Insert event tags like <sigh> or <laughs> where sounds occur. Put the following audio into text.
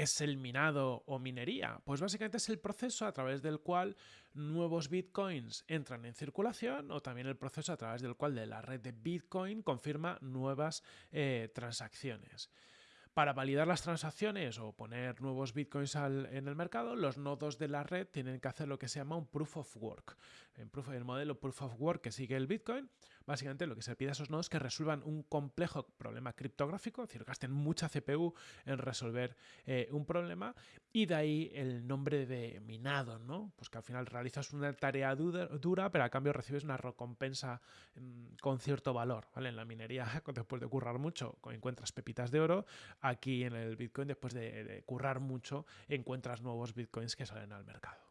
es el minado o minería? Pues básicamente es el proceso a través del cual nuevos bitcoins entran en circulación o también el proceso a través del cual de la red de Bitcoin confirma nuevas eh, transacciones. Para validar las transacciones o poner nuevos bitcoins en el mercado, los nodos de la red tienen que hacer lo que se llama un proof of work. En el modelo proof of work que sigue el bitcoin, básicamente lo que se pide a esos nodos es que resuelvan un complejo problema criptográfico, es decir, gasten mucha CPU en resolver eh, un problema y de ahí el nombre de minado, ¿no? Pues que al final realizas una tarea dura, pero a cambio recibes una recompensa mm, con cierto valor, ¿vale? En la minería, <laughs> después de currar mucho, encuentras pepitas de oro, aquí en el Bitcoin, después de, currar mucho, encuentras nuevos Bitcoins que salen al mercado.